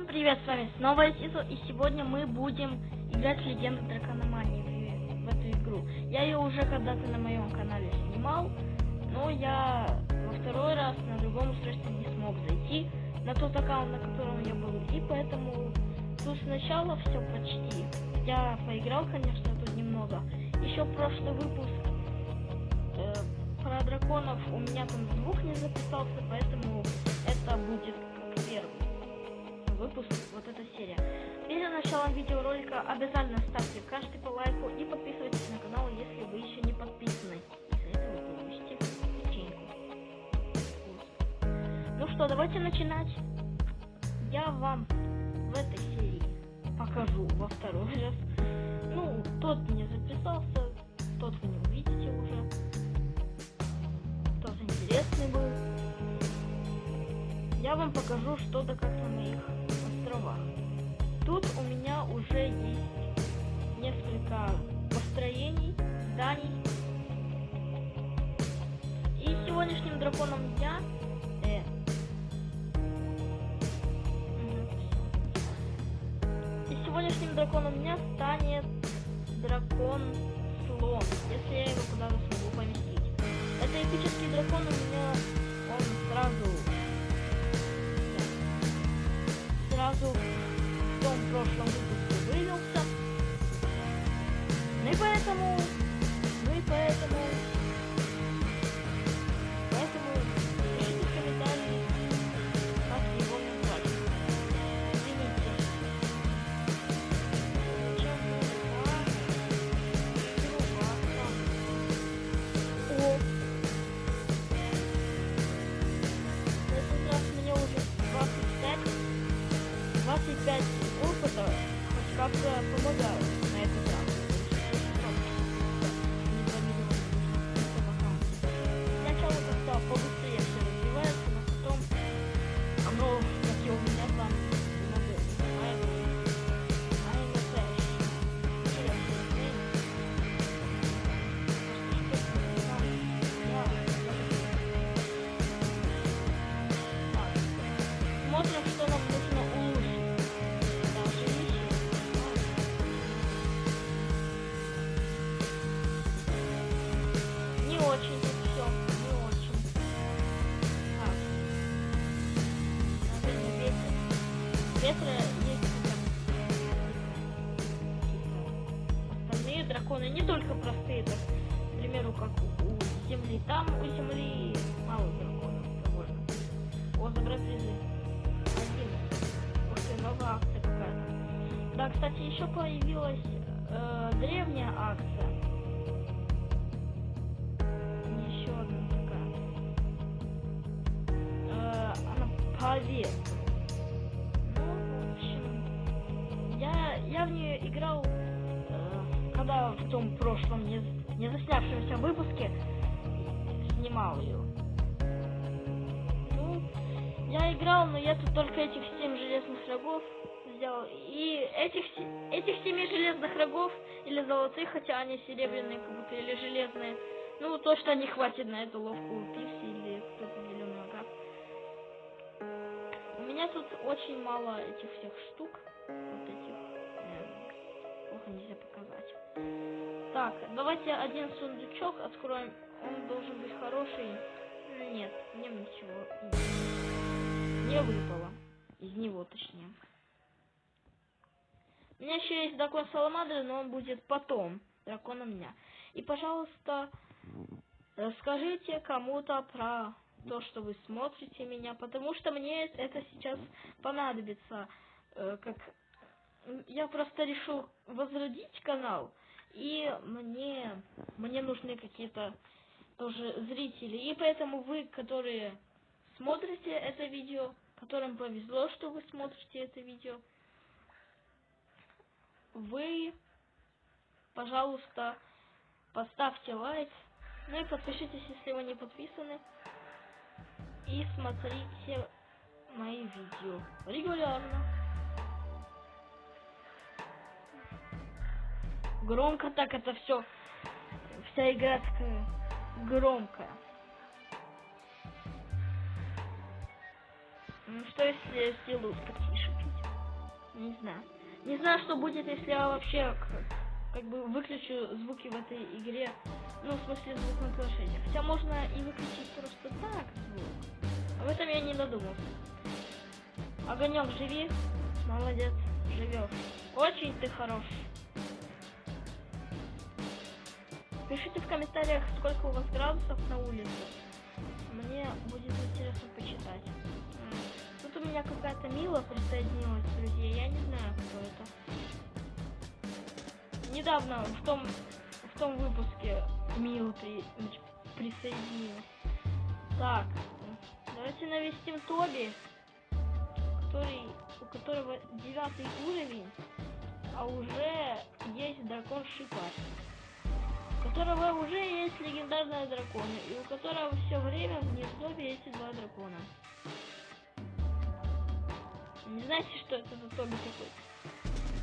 Всем привет, с вами снова Сизо, и сегодня мы будем играть в Легенду Дракономании в, эту игру. Я ее уже когда-то на моем канале снимал, но я во второй раз на другом устройстве не смог зайти на тот аккаунт, на котором я был, и поэтому тут сначала все почти. Я поиграл, конечно, тут немного. Еще прошлый выпуск э, про драконов у меня там звук не записался, поэтому это будет как первый выпуск, вот эта серия. Перед началом видеоролика обязательно ставьте каждый по лайку и подписывайтесь на канал, если вы еще не подписаны. После этого вы получите печеньку. Ну что, давайте начинать. Я вам в этой серии покажу во второй раз. Ну, тот не записался, тот вы не увидите уже. Тот интересный был. Я вам покажу что-то как на моих. Тут у меня уже есть несколько построений, зданий. И сегодняшним драконом дня э, и сегодняшним драконом дня станет дракон слон, если я его куда-то смогу поместить. Это эпический дракон у меня, он сразу сразу в том прошлом выпуске вывелся. Ну и поэтому, ну и поэтому как-то помогают на этот раз. Драконы, не только простые, так, к примеру, как у земли. Там у земли мало драконов довольно. Забрать призы. Один. Ты, новая акция какая-то. Да, кстати, еще появилась э, древняя акция. Еще одна такая. Э, она пове. Ну, я, я в нее играл, когда в том прошлом не, не заснявшемся выпуске снимал ее. Ну, я играл, но я тут только этих семь железных рогов взял. И этих, этих семи железных рогов, или золотых, хотя они серебряные, как будто, или железные, ну, точно не хватит на эту ловкую пикси или кто-то зеленый нога. У меня тут очень мало этих всех штук. Вот этих. Нельзя показать. Так, давайте один сундучок откроем. Он должен быть хороший. Нет, мне ничего не выпало. Из него, точнее. У меня еще есть дракон Саламандры, но он будет потом. Дракон у меня. И, пожалуйста, расскажите кому-то про то, что вы смотрите меня, потому что мне это сейчас понадобится. Э, Как я просто решил возродить канал, и мне мне нужны какие-то тоже зрители. И поэтому вы, которые смотрите это видео, которым повезло, что вы смотрите это видео, вы, пожалуйста, поставьте лайк, ну и подпишитесь, если вы не подписаны, и смотрите мои видео регулярно. Громко так это все, вся игра такая громкая. Ну что если я сделаю потише? Не знаю. Не знаю, что будет, если я вообще к- как бы выключу звуки в этой игре. Ну, в смысле, звук на планшете. Хотя можно и выключить просто так звук. Об этом я не додумался. Огонек, живи. Молодец, живешь. Очень ты хорош. Пишите в комментариях, сколько у вас градусов на улице. Мне будет интересно почитать. Тут у меня какая-то Мила присоединилась, друзья. Я не знаю, кто это. Недавно в том в том выпуске Мила при, присоединилась. Так, давайте навестим Тоби, который, у которого девятый уровень, а уже есть дракон Шипар у которого уже есть легендарные драконы, и у которого все время в гнездове эти два дракона. Не знаете, что это за Тоби такой?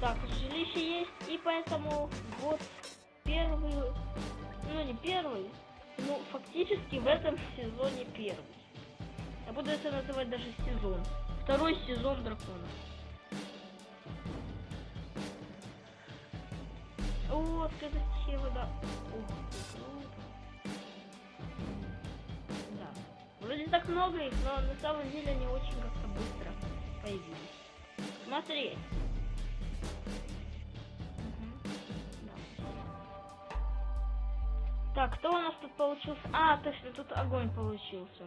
Так, жилище есть, и поэтому вот первый, ну не первый, ну фактически в этом сезоне первый. Я буду это называть даже сезон. Второй сезон дракона. О, стихия вода. Да. Вроде так много их, но на самом деле они очень как-то быстро появились. Смотри. Так, кто у нас тут получился? А, точно, тут огонь получился.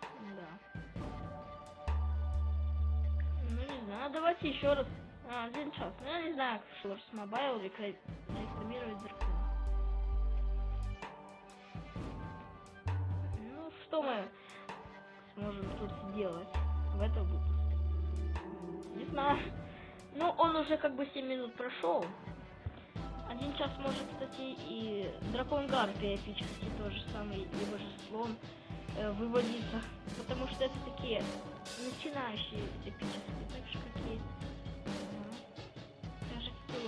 Да. Ну, не знаю, давайте еще раз. А, один час. Ну, я не знаю, как Шорс Мобайл рекла- рекламировать дракона. Ну, что мы сможем тут сделать в этом выпуске? Не знаю. Ну, он уже как бы 7 минут прошел. Один час может, кстати, и дракон Гарпия эпический тоже самый, либо же слон э, выводиться. Потому что это такие начинающие эпические, так же как и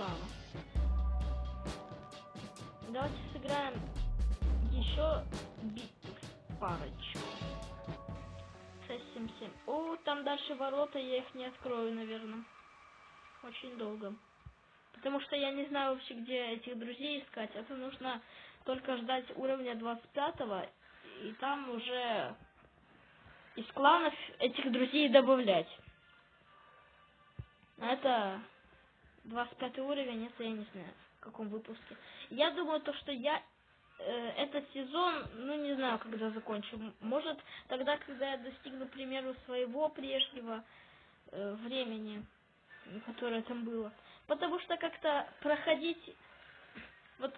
м, даже как и лава. Давайте сыграем еще битву парочку. 677. О, там дальше ворота, я их не открою, наверное. Очень долго. Потому что я не знаю вообще, где этих друзей искать. Это нужно только ждать уровня 25 и там уже из кланов этих друзей добавлять. А Это 25 уровень, это я не знаю, в каком выпуске. Я думаю, то, что я э, этот сезон, ну не знаю, когда закончу. Может, тогда, когда я достигну, к примеру, своего прежнего э, времени, которое там было. Потому что как-то проходить... Вот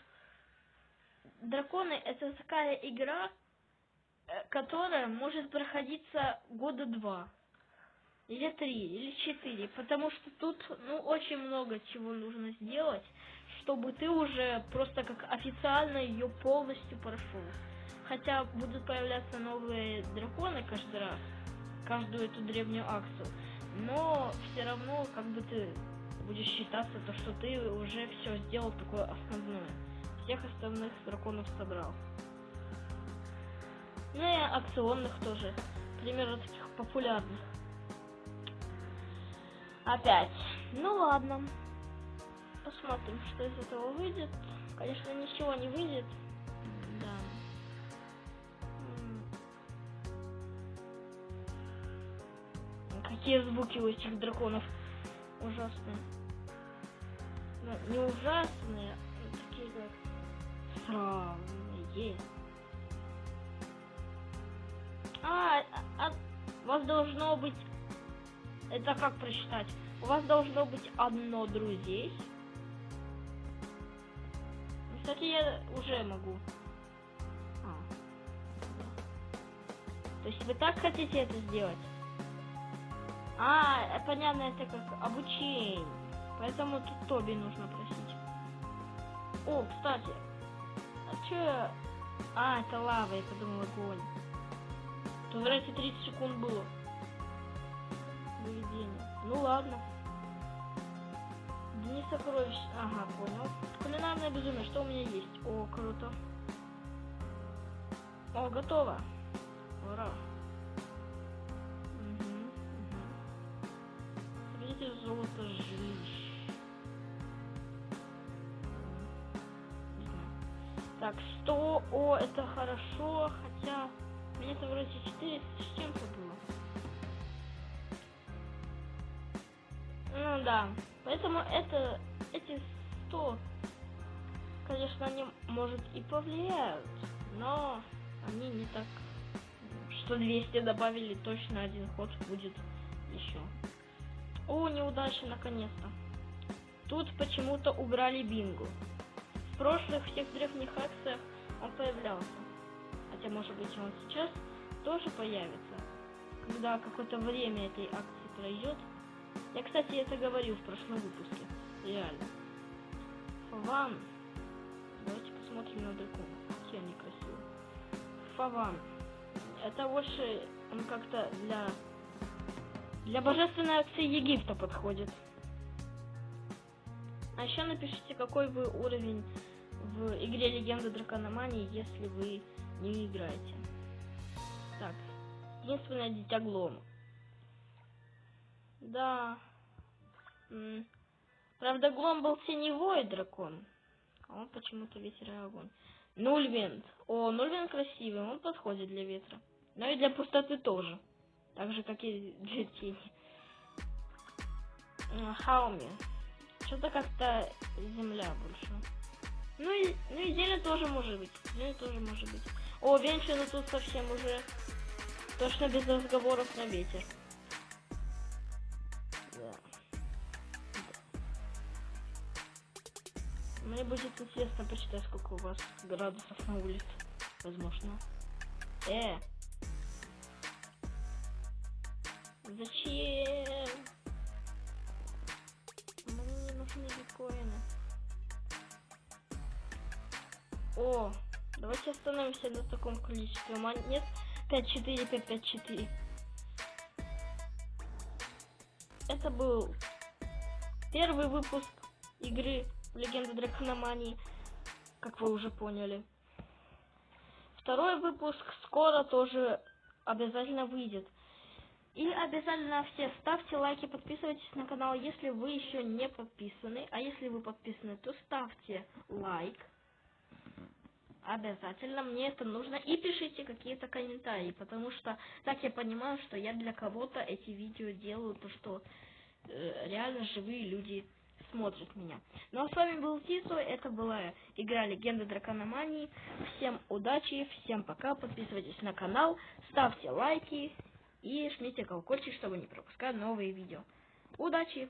драконы это такая игра, э, которая может проходиться года два. Или три, или четыре. Потому что тут, ну, очень много чего нужно сделать, чтобы ты уже просто как официально ее полностью прошел. Хотя будут появляться новые драконы каждый раз, каждую эту древнюю акцию. Но все равно, как бы ты будешь считаться, то, что ты уже все сделал такое основное. Всех остальных драконов собрал. Ну и акционных тоже. К примеру, таких популярных. Опять. Ну ладно. Посмотрим, что из этого выйдет. Конечно, ничего не выйдет. Да. Какие звуки у этих драконов ужасные. Ну, не ужасные, а такие как странные. А, а, а у вас должно быть... Это как прочитать? У вас должно быть одно друзей. Ну, Кстати, я уже могу. А. То есть вы так хотите это сделать? А, э, понятно, это как обучение. Поэтому тут Тоби нужно просить. О, кстати. А чё я... А, это лава, я подумал огонь. Тут вроде 30 секунд было поведение. Ну ладно. Дни сокровищ. Ага, понял. Кулинарное безумие. Что у меня есть? О, круто. О, готово. Ура. Угу, угу. Золото жилищ. Так, 100, о, это хорошо, хотя мне это вроде 4 с чем-то было. Ну да, поэтому это, эти 100, конечно, они, может, и повлияют, но они не так, что 200 добавили, точно один ход будет еще. О, неудача, наконец-то. Тут почему-то убрали бинго. В прошлых всех древних акциях он появлялся. Хотя, может быть, он сейчас тоже появится, когда какое-то время этой акции пройдет. Я, кстати, это говорил в прошлом выпуске. Реально. Фаван. Давайте посмотрим на дракона. Какие они красивые. Фаван. Это больше он как-то для для божественной акции Египта подходит. А еще напишите, какой вы уровень в игре Легенда Дракономании, если вы не играете. Так, единственное дитя Глома. Да. М. Правда, Глом был теневой дракон. А он почему-то ветер и огонь. Нульвинд. О, Нульвинд красивый, он подходит для ветра. Но и для пустоты тоже. Так же, как и для тени. Хауми. Что-то как-то земля больше. Ну и, ну и зелень тоже может быть. Зелень тоже может быть. О, Венчина тут совсем уже точно без разговоров на ветер. Мне будет интересно почитать, сколько у вас градусов на улице. Возможно. Э! Зачем? Мне не нужны биткоины. О, давайте остановимся на таком количестве монет. 5-4, 5-5-4. Это был первый выпуск игры Легенда Дракономании, как вы уже поняли. Второй выпуск скоро тоже обязательно выйдет. И обязательно все ставьте лайки, подписывайтесь на канал, если вы еще не подписаны. А если вы подписаны, то ставьте лайк. Обязательно мне это нужно. И пишите какие-то комментарии, потому что так я понимаю, что я для кого-то эти видео делаю, то что э, реально живые люди смотрят меня. Ну а с вами был Тисо, это была игра Легенда Дракономании. Всем удачи, всем пока, подписывайтесь на канал, ставьте лайки и жмите колокольчик, чтобы не пропускать новые видео. Удачи!